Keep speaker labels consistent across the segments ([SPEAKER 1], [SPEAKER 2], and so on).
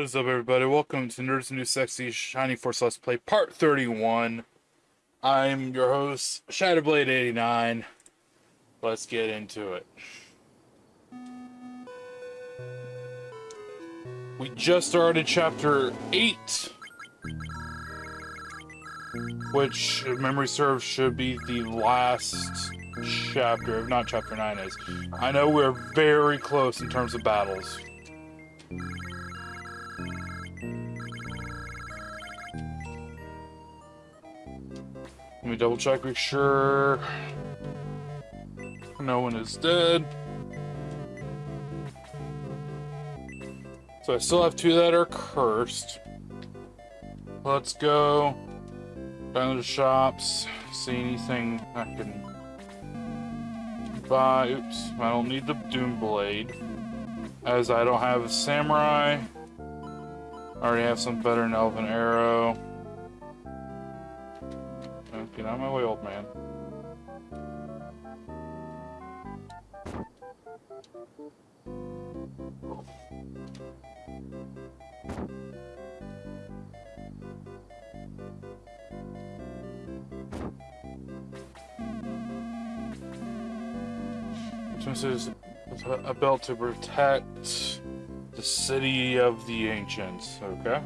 [SPEAKER 1] What is up, everybody? Welcome to Nerds New Sexy Shiny Force Let's Play Part 31. I'm your host, Shadowblade89. Let's get into it. We just started Chapter 8, which, if memory serves, should be the last chapter, if not Chapter 9 is. I know we're very close in terms of battles. Let me double check, make sure no one is dead. So I still have two that are cursed. Let's go down to the shops, see anything I can buy. Oops, I don't need the Doom Blade. As I don't have a Samurai. I already have some better than Elven Arrow. Get out of my way, old man. This is a belt to protect the city of the ancients, okay?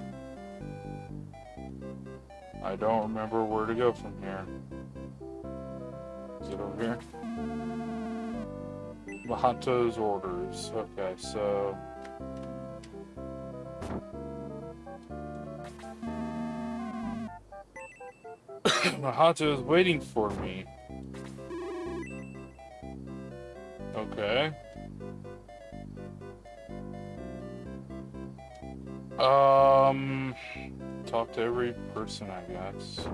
[SPEAKER 1] I don't remember where to go from here. Is it over here? Mahato's orders. Okay, so... Mahato is waiting for me. Okay. Talk to every person, I guess.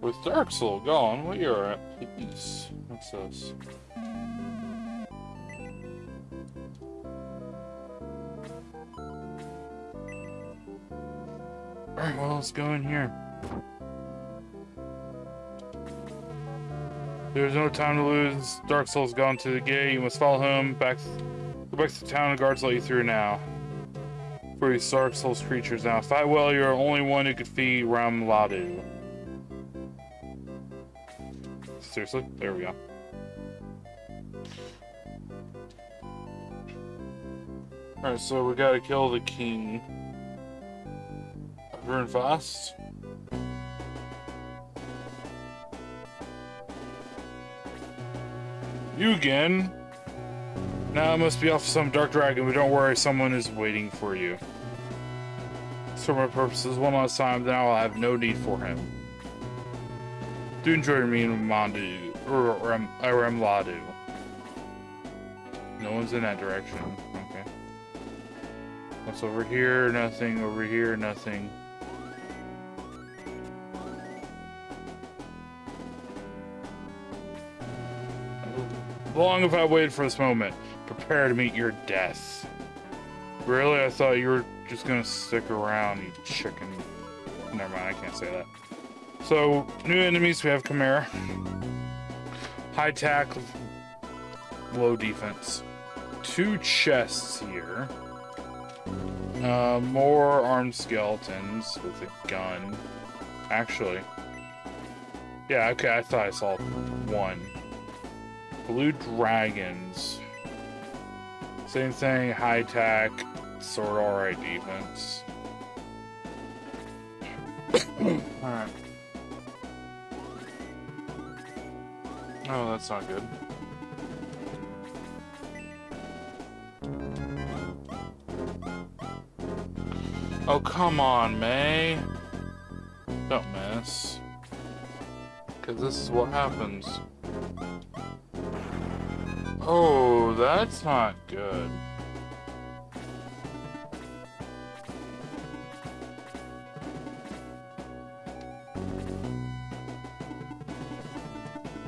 [SPEAKER 1] With Dark Sol gone, we are at peace. What's this? Alright, well, let's go in here. There's no time to lose. Dark Sol's gone to the gate. You must follow him back. Go back to the town. The guards let you through now for these Dark Sol's creatures now. If I well, you're the only one who could feed Ramladu. Seriously? There we go. Alright, so we gotta kill the king. Burn fast. You again? Now I must be off some dark dragon, but don't worry, someone is waiting for you. For my purposes, one last time, then I'll have no need for him. Do enjoy me and Mandu, or, or, um, or, or Ladu. No one's in that direction. Okay. What's over here? Nothing. Over here? Nothing. How long have I waited for this moment prepare to meet your death. Really? I thought you were just gonna stick around, you chicken. Never mind, I can't say that. So, new enemies, we have Chimera. High tack, low defense. Two chests here. Uh, more armed skeletons with a gun. Actually. Yeah, okay, I thought I saw one. Blue dragons. Same thing, high tack, sort of alright defense. alright. Oh, that's not good. Oh, come on, Mae. Don't miss. Because this is what happens. Oh, Oh, that's not good.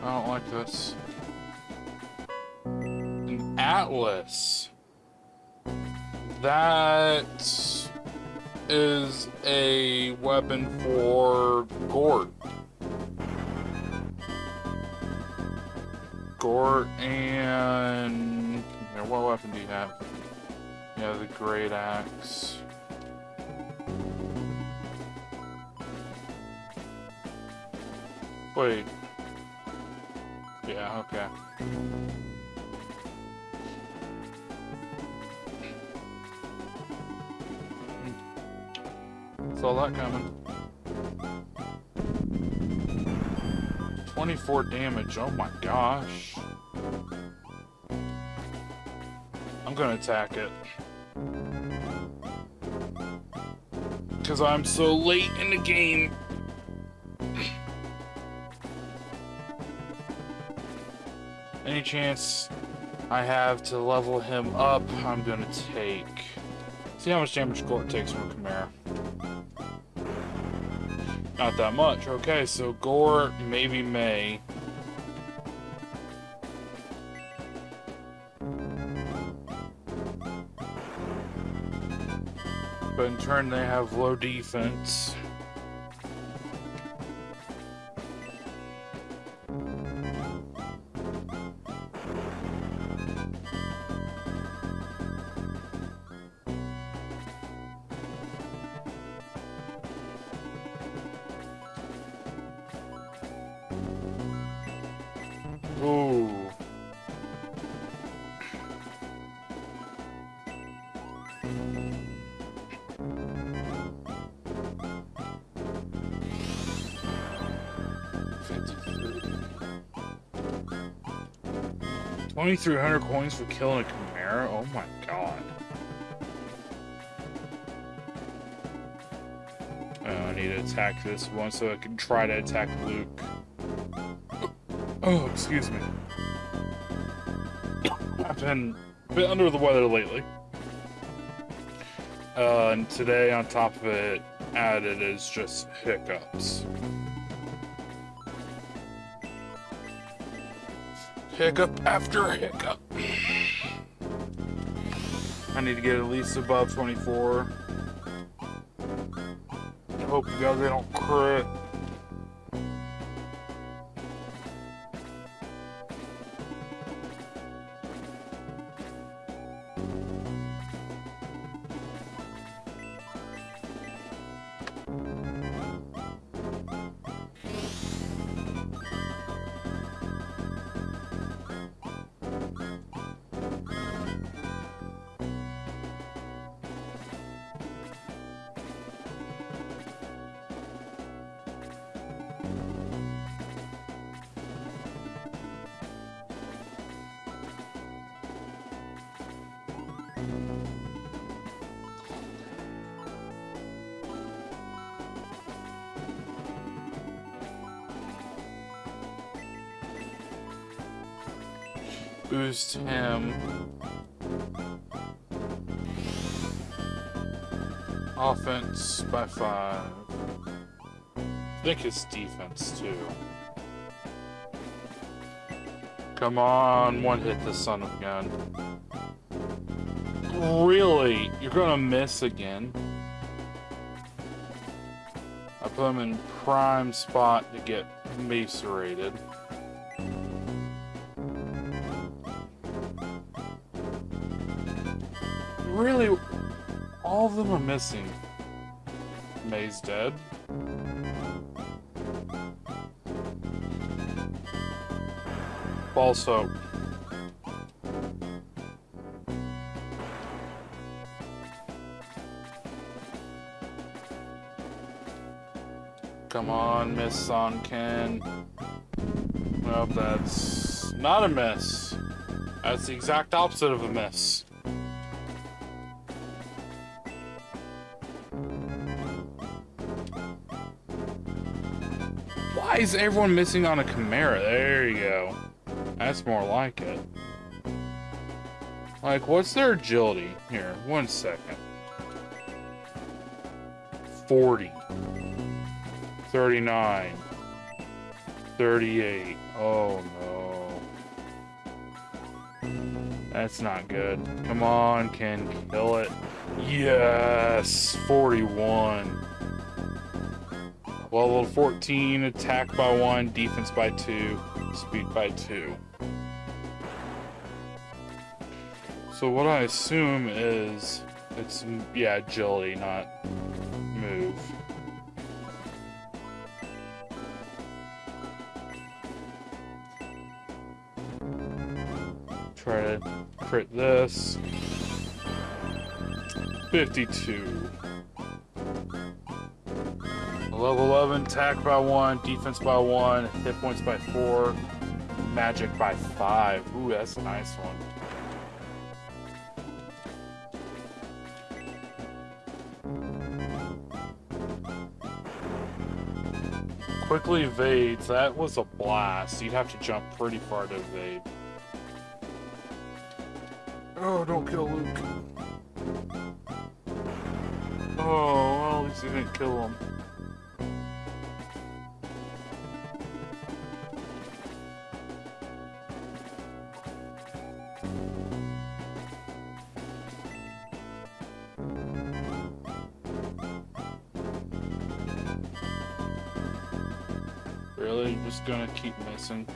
[SPEAKER 1] I don't like this. An atlas. That is a weapon for Gort. Gort and Here, what weapon do you have? Yeah, the great axe. Wait. Yeah, okay. Hmm. Saw that coming. 24 damage, oh my gosh. I'm gonna attack it. Because I'm so late in the game. Any chance I have to level him up, I'm gonna take. See how much damage Gort takes from Chimera. Not that much. Okay, so Gort, maybe Mae. But in turn, they have low defense. 2,300 coins for killing a Chimera? Oh my god. Oh, I need to attack this one so I can try to attack Luke. Oh, excuse me. I've been a bit under the weather lately. Uh, and today, on top of it, added is just hiccups. Hiccup after hiccup. I need to get at least above 24. I hope you guys don't crit. Boost him. Offense by five. I think it's defense too. Come on, one hit the son of a gun. Really? You're gonna miss again? I put him in prime spot to get macerated. Really? All of them are missing. Mae's dead. Also... Come on, Miss Sonken. Well, that's not a miss. That's the exact opposite of a miss. Why is everyone missing on a Chimera? There you go. That's more like it. Like, what's their agility? Here, one second. 40. 39. 38. Oh no. That's not good. Come on, Ken, kill it. Yes! 41. Level 14, attack by 1, defense by 2, speed by 2. So what I assume is it's yeah agility, not move. Try to crit this. 52. Level 11, attack by 1, defense by 1, hit points by 4, magic by 5. Ooh, that's a nice one. Quickly evades. That was a blast. You'd have to jump pretty far to evade. Oh, don't kill Luke. Oh, well, at least he didn't kill him. Gonna keep missing?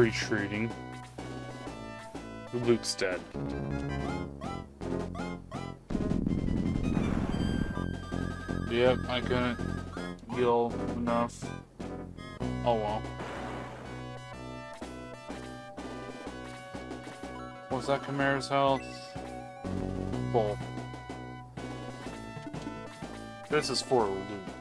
[SPEAKER 1] Retreating. Luke's dead. Yep, I couldn't heal enough. Oh well. Was that Chimera's health? Full. This is for Luke.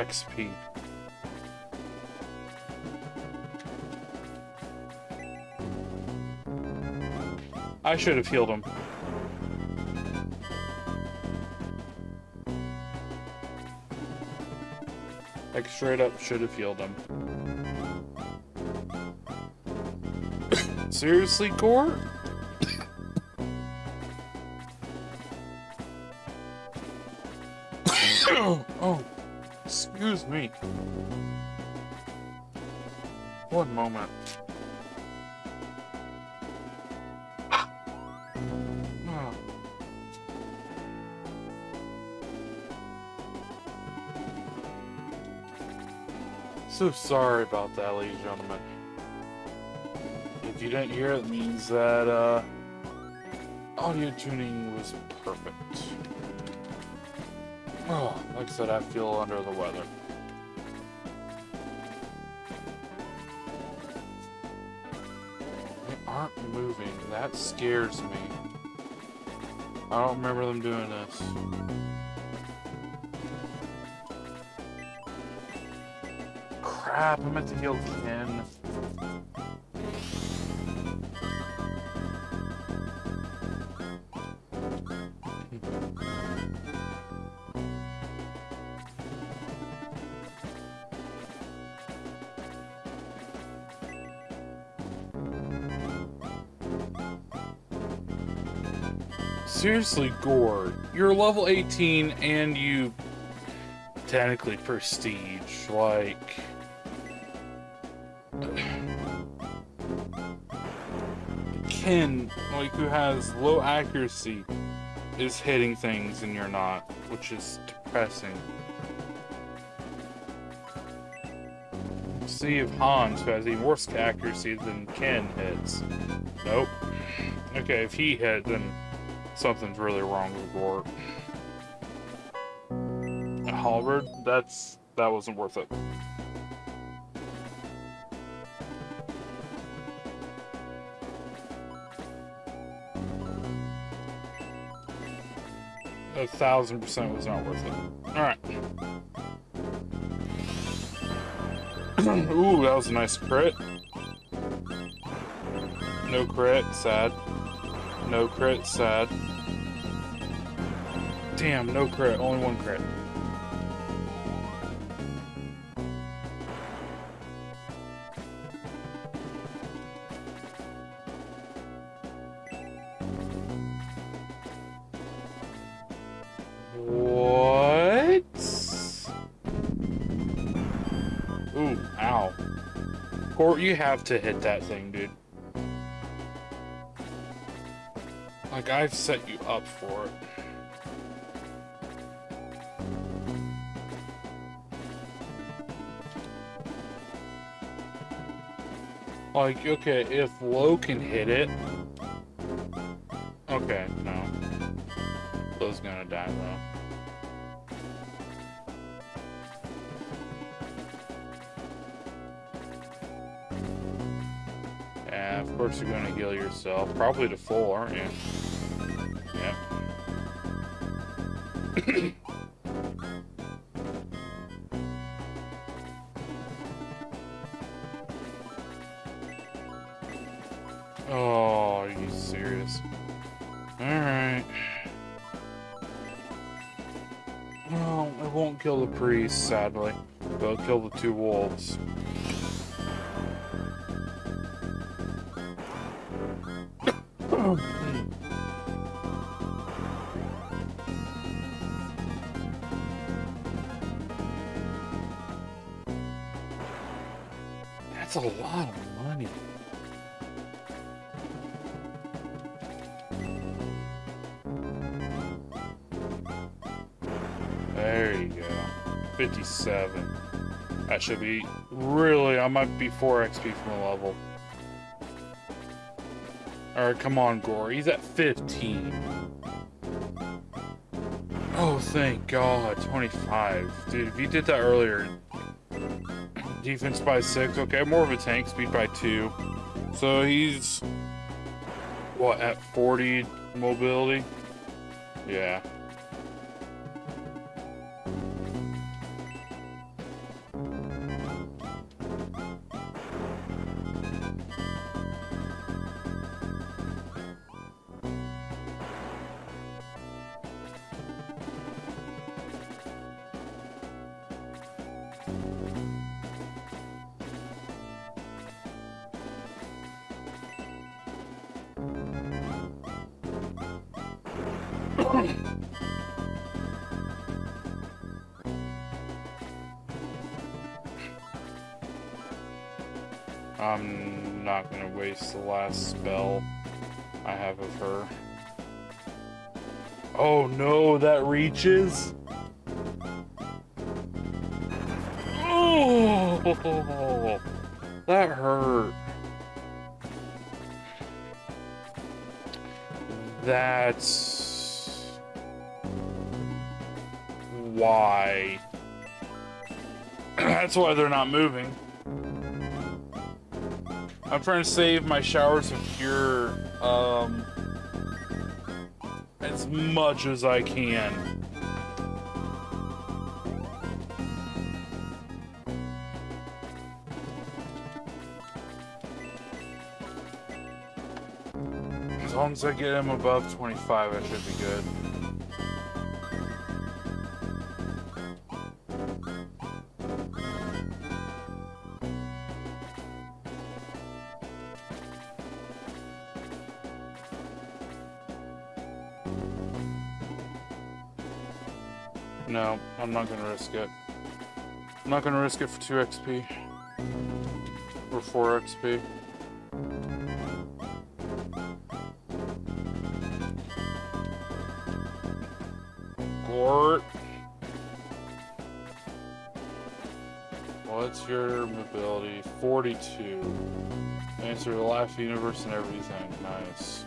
[SPEAKER 1] XP. I should have healed him. Like straight up should have healed him. Seriously, Gort? One moment. So sorry about that, ladies and gentlemen. If you didn't hear it, it means that uh, audio tuning was perfect. Oh, like I said, I feel under the weather. That scares me. I don't remember them doing this. Crap, I meant to heal Ken. Seriously, Gort, you're level 18 and you technically prestige, like... Ken, like, who has low accuracy, is hitting things and you're not, which is depressing. See if Hans, who has even worse accuracy than Ken, hits. Nope. Okay, if he hit, then something's really wrong with Gort. Halberd, that's that wasn't worth it. A thousand percent was not worth it. Alright. Ooh, that was a nice crit. No crit, sad. No crit, sad. Damn, no crit, only one crit. What? Ooh, ow. Gort, you have to hit that thing, dude. Like, I've set you up for it. Like, okay, if Lowe can hit it... Okay, no. Lowe's gonna die, though. Of course you're gonna heal yourself. Probably to full, aren't you? oh, are you serious? Alright. Well, it won't kill the priest, sadly. But it'll kill the two wolves. 57. That should be really, I might be 4 XP from a level. Alright, come on, Gort. He's at 15. Oh, thank God. 25. Dude, if you did that earlier, defense by 6. Okay, more of a tank, speed by 2. So he's, what, at 40 mobility? Yeah. Waste the last spell I have of her. Oh no, that reaches? Oh, that hurt. That's why. That's why they're not moving. I'm trying to save my showers of cure um, as much as I can. As long as I get him above 25, I should be good. I'm not gonna risk it. I'm not gonna risk it for 2 XP. Or 4 XP. Gort. What's your mobility? 42. Answer the life, universe, and everything. Nice.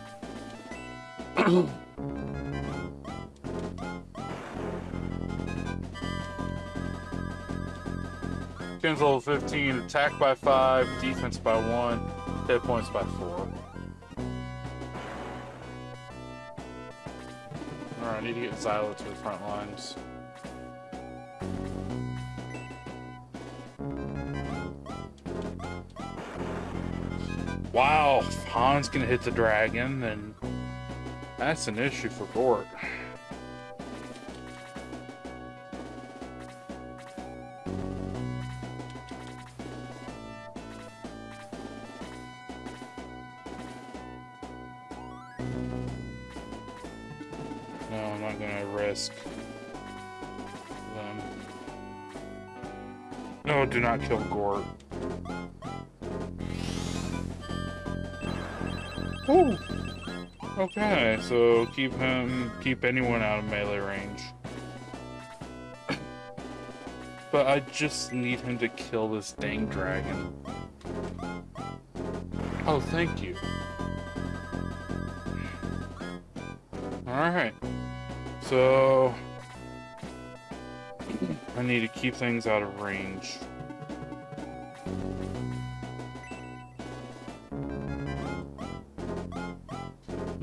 [SPEAKER 1] Kings level 15, attack by 5, defense by 1, hit points by 4. Alright, I need to get Zylo to the front lines. Wow, Hans can hit the dragon, and that's an issue for Gort. Not kill Gort. Ooh. Okay, so keep him, keep anyone out of melee range. but I just need him to kill this dang dragon. Oh, thank you. Alright. So... I need to keep things out of range.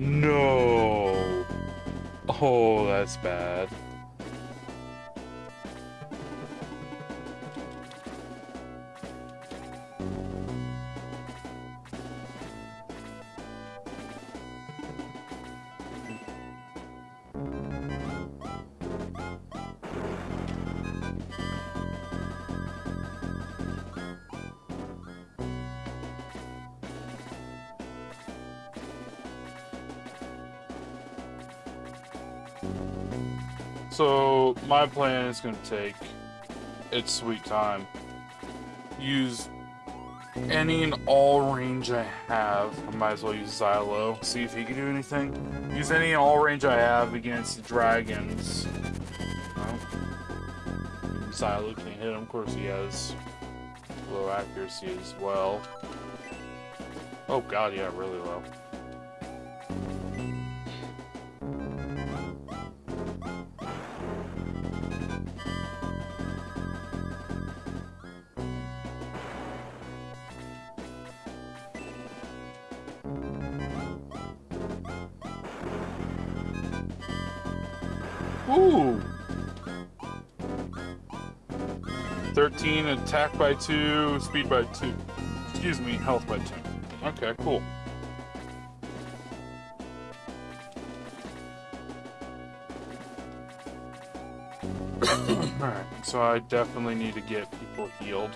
[SPEAKER 1] No. Oh, that's bad. Is going to take its sweet time. Use any and all range I have. I might as well use Zylo. See if he can do anything. Use any and all range I have against dragons. Well, Zylo can't hit him. Of course, he has low accuracy as well. Oh god, yeah, really low. Ooh! 13, attack by 2, speed by 2. Excuse me, health by 2. Okay, cool. Alright, so I definitely need to get people healed.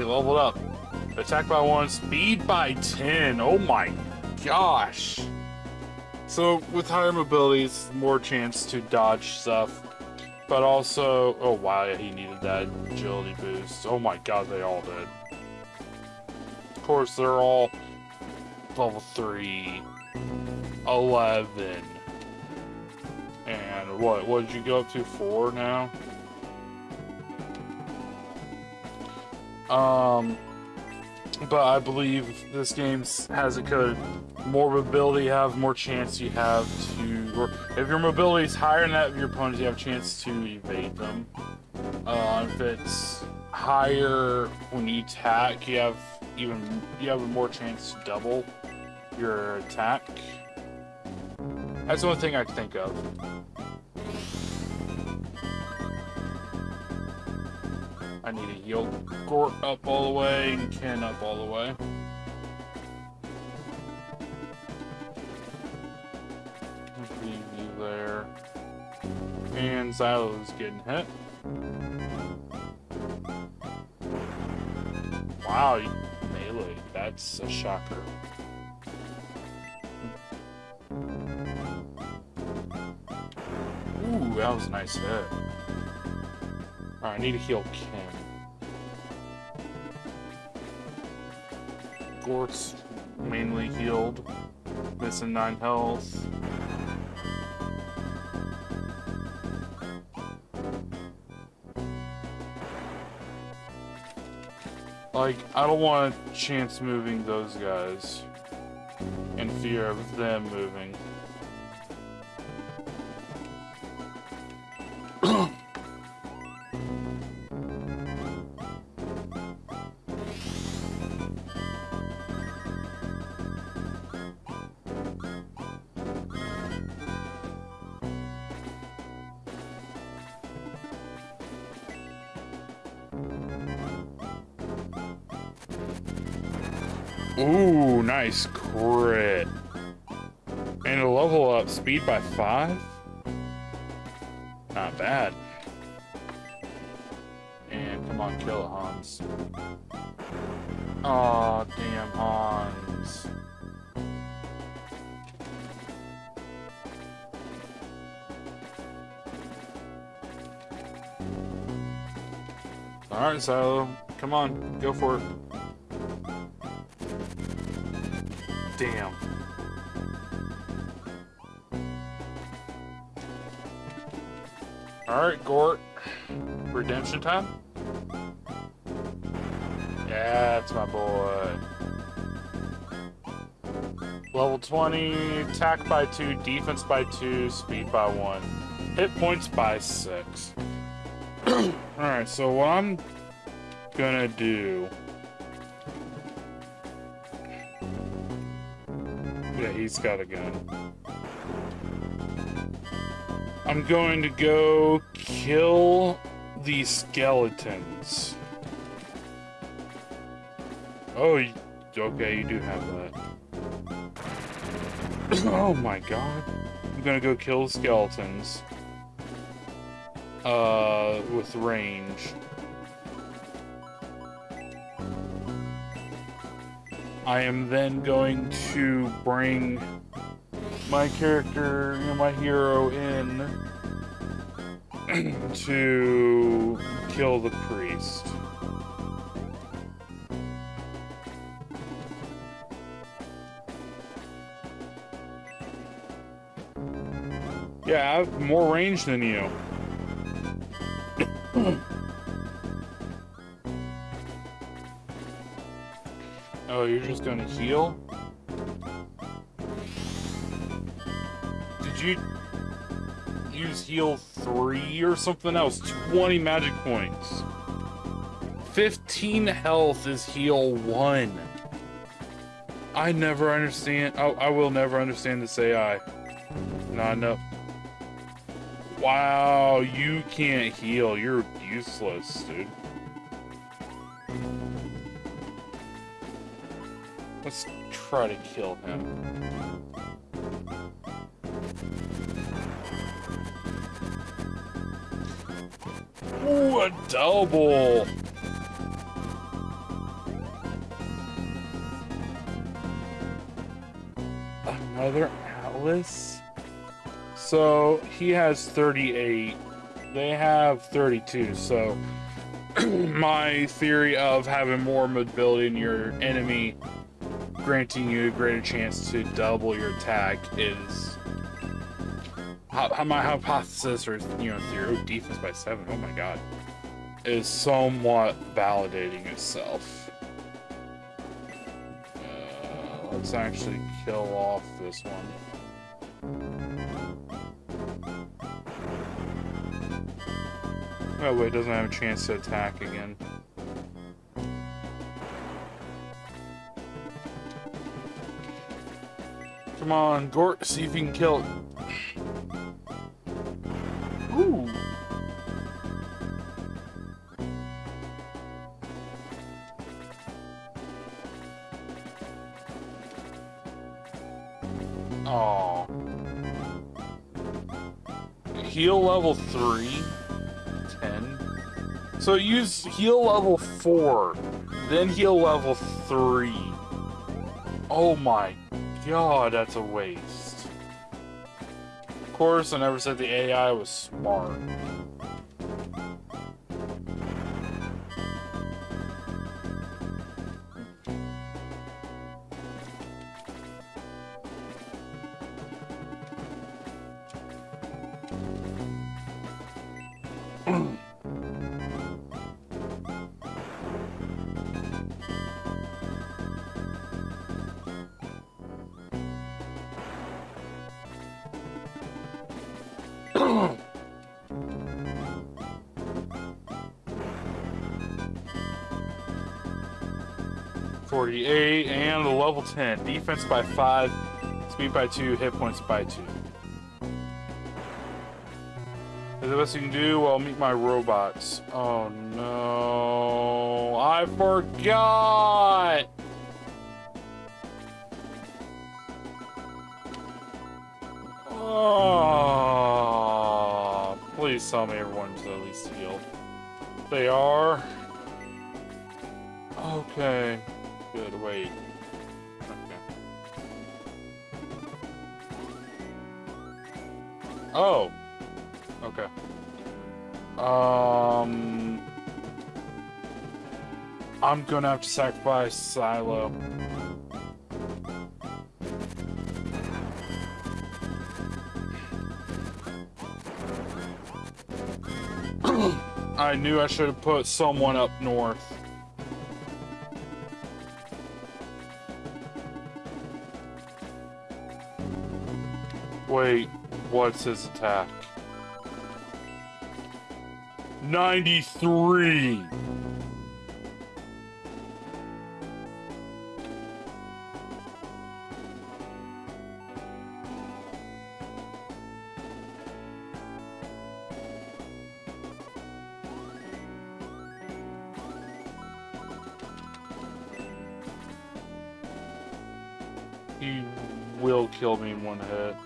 [SPEAKER 1] He leveled up. Attack by 1, speed by 10. Oh my gosh. So, with higher mobilities, more chance to dodge stuff. But also, oh wow, yeah, he needed that agility boost. Oh my god, they all did. Of course, they're all level 3, 11. And what, what did you go up to, 4 now? Um, but I believe this game has it coded. More mobility you have, more chance you have to, if your mobility is higher than that of your opponents, you have a chance to evade them. Uh, if it's higher when you attack, you have even, you have a more chance to double your attack. That's the only thing I can think of. I need a Gort up all the way and Ken up all the way. There. And Zylo's getting hit. Wow, melee. That's a shocker. Ooh, that was a nice hit. Alright, I need to heal Ken. Gort's mainly healed. Missing 9 health. Like, I don't want a chance moving those guys. In fear of them moving. Ooh, nice crit. And a level up speed by five? Not bad. And come on, kill it, Hans. Aw, oh, damn Hans. Alright, Zylo. Come on, go for it. Alright, Gort. Redemption time? Yeah, that's my boy. Level 20, attack by 2, defense by 2, speed by 1. Hit points by 6. Alright, so what I'm gonna do... Yeah, he's got a gun. I'm going to go kill the skeletons. Oh, okay, you do have that. oh my god. I'm gonna go kill the skeletons. Uh, with range. I am then going to bring my character, you know, my hero in to kill the priest. Yeah, I have more range than you. oh, you're just gonna heal? Use heal 3 or something else? 20 magic points. 15 health is heal 1. I never understand. Oh, I will never understand this AI. Not enough. Wow, you can't heal. You're useless, dude. Let's try to kill him. Ooh, a double! Another Atlas? So, he has 38. They have 32, so... my theory of having more mobility in your enemy granting you a greater chance to double your attack is how, my hypothesis or you know oh, defense by seven oh my god is somewhat validating itself. Uh, let's actually kill off this one. Oh wait doesn't have a chance to attack again. Come on, Gort, see if you can kill it. Ooh. Oh. Heal level 3. 10. So use heal level 4. Then heal level 3. Oh my god, that's a waste. Of course, I never said the AI was smart. 38, and the level 10. Defense by 5, speed by 2, hit points by 2. Is the best you can do? Well, meet my robots. Oh no. I forgot! Oh, please tell me everyone's at least healed. They are. Okay. Good, wait. Okay. Oh. Okay. Um... I'm gonna have to sacrifice Zylo. I knew I should have put someone up north. Wait, what's his attack? 93! He will kill me in one hit.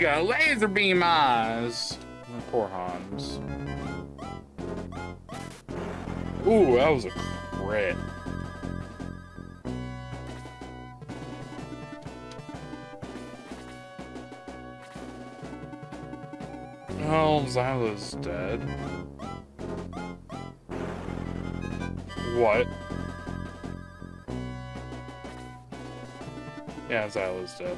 [SPEAKER 1] Got laser beam eyes. Poor Hans. Ooh, that was a crit. Oh, Zylo's dead. What? Yeah, Zylo's dead.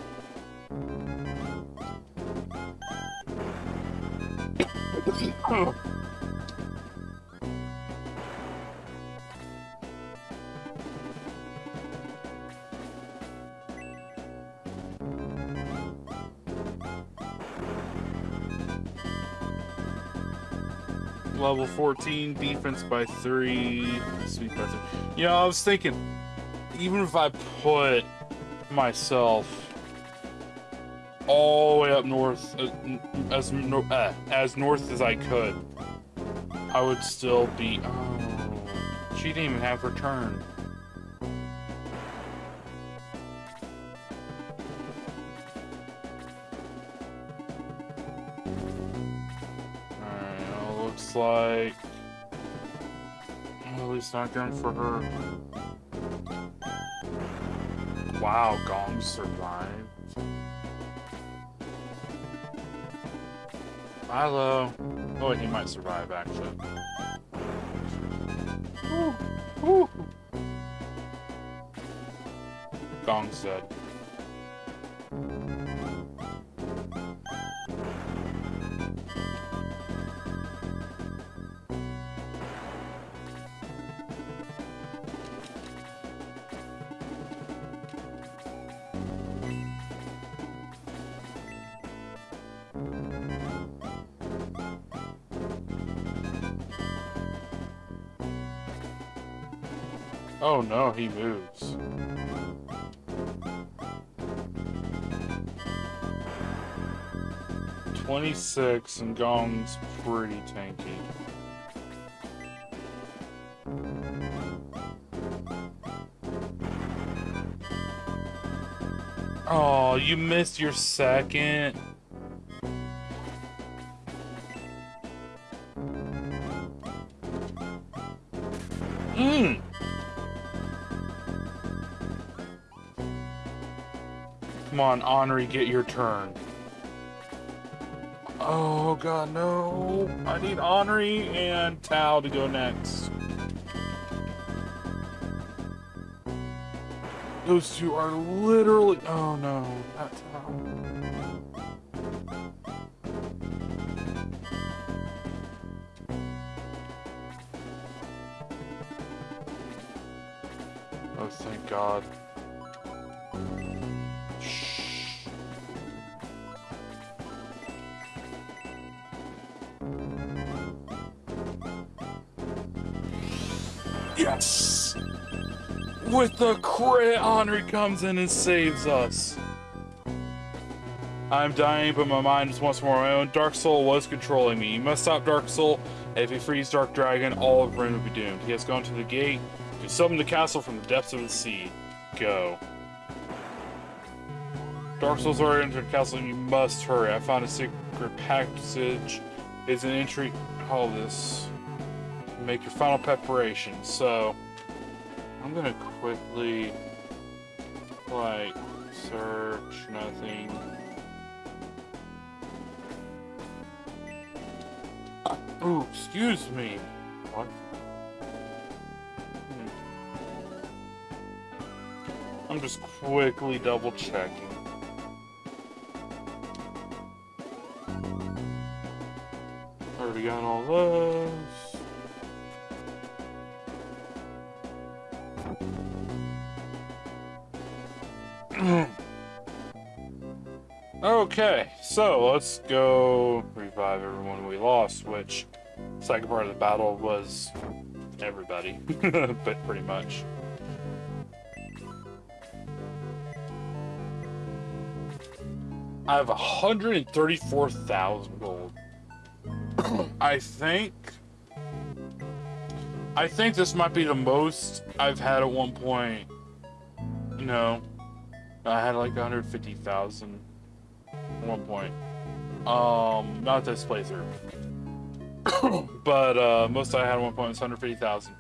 [SPEAKER 1] Level 14, defense by 3, speed by 3. You know, I was thinking, even if I put myself all the way up north, uh, as uh, as north as I could, I would still be. Oh, she didn't even have her turn. Alright, looks like. Well, at least not going for her. Wow, Gong survived. Milo. Oh, he might survive, actually. Ooh, ooh. Oh no, he moves. Twenty-six and Gong's pretty tanky. Oh, you missed your second. On, Anri, get your turn. Oh god, no. I need Anri and Tao to go next. Those two are literally... Oh no, not Tao. Yes! With the crit, Anri comes in and saves us. I'm dying, but my mind is once more my own. Dark Sol was controlling me. You must stop Dark Sol. If he frees Dark Dragon, all of Rune will be doomed. He has gone to the gate to summon the castle from the depths of the sea. Go. Dark Sol's already entered the castle you must hurry. I found a secret passage. It's an entry. All this. Make your final preparation. So, I'm gonna quickly, like, search nothing. Ooh, excuse me. What? Hmm. I'm just quickly double checking. Already got all those. okay, so let's go revive everyone we lost, which second part of the battle was everybody, but pretty much. I have 134,000 gold. I think... I think this might be the most I've had at one point. No. I had like 150,000 at one point. Um, not this playthrough. but uh, most I had at one point was 150,000.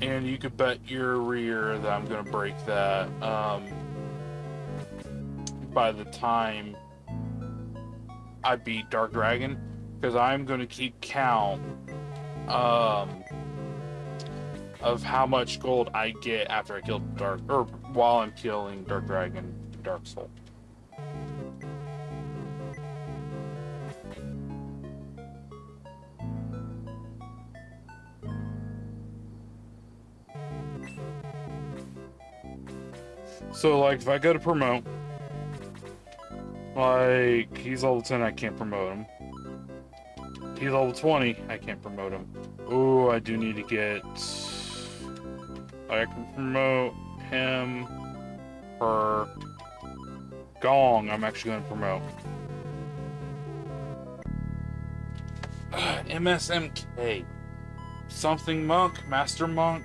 [SPEAKER 1] And you could bet your rear that I'm going to break that um, by the time I beat Dark Dragon. Because I'm going to keep count um, of how much gold I get after I kill Dark, or while I'm killing Dark Dragon, Dark Sol. So, like, if I go to promote, like, he's level 10, I can't promote him. He's level 20, I can't promote him. Oh, I do need to get... I can promote him, her, Gong, I'm actually going to promote. MSMK. Something Monk, Master Monk.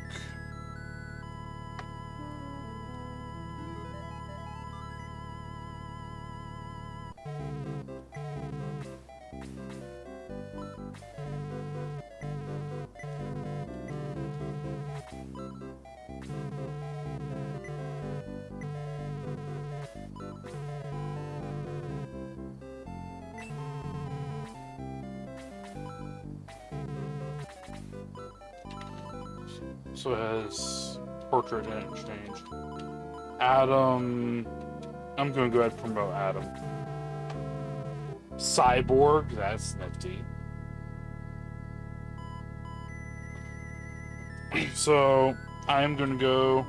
[SPEAKER 1] I'm gonna go ahead and promote Adam. Cyborg, that's nifty. So I am gonna go.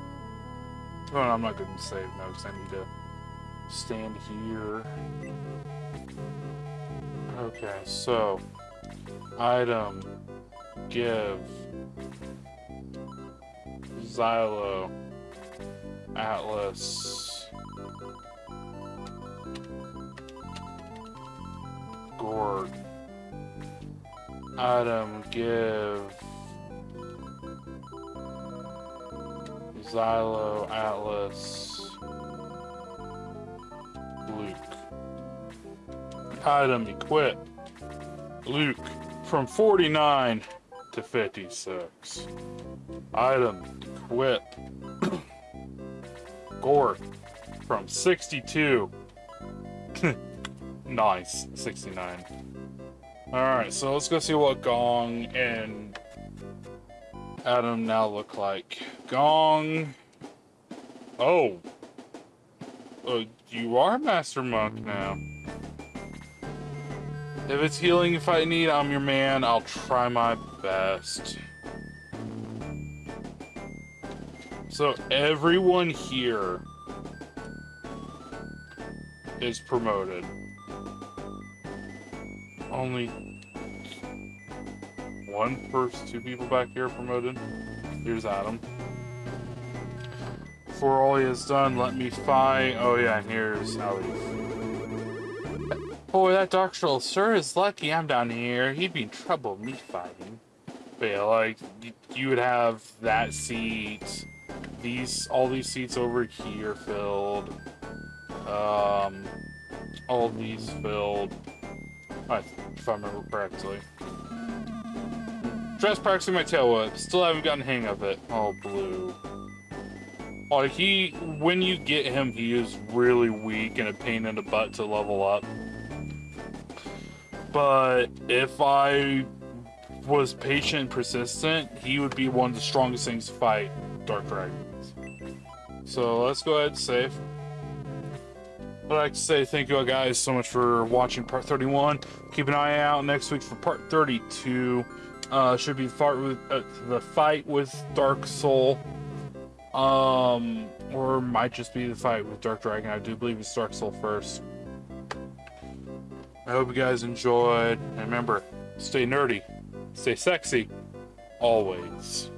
[SPEAKER 1] Oh, no, I'm not gonna save no, because I need to stand here. Okay, so item give Zylo, Atlas, Item, give, Zylo, Atlas, Luke. Item, equip, Luke, from 49 to 56. Item, equip Gort from 62. nice. 69. Alright, so let's go see what Gong and Adam now look like. Gong. Oh. Uh, you are Master Monk now. If it's healing if I need, I'm your man. I'll try my best. So everyone here is promoted. Only one person, two people back here promoted. Here's Adam. For all he has done, let me fight. Oh yeah, and here's Ellie. Boy, that Dark Troll sure is lucky I'm down here. He'd be in trouble me fighting. But yeah, like, you, you would have that seat, these, all these seats over here filled, um, all these filled, if I remember correctly. Just practicing my tail whip, still haven't gotten hang of it. Oh, blue. Like, he, when you get him, he is really weak and a pain in the butt to level up. But if I was patient and persistent, he would be one of the strongest things to fight Dark Dragons. So let's go ahead and save. I'd like to say thank you guys so much for watching part 31. Keep an eye out next week for part 32. Uh, should be with, uh, the fight with Dark Sol. Um, or might just be the fight with Dark Dragon. I do believe it's Dark Sol first. I hope you guys enjoyed. And remember, stay nerdy, stay sexy, always.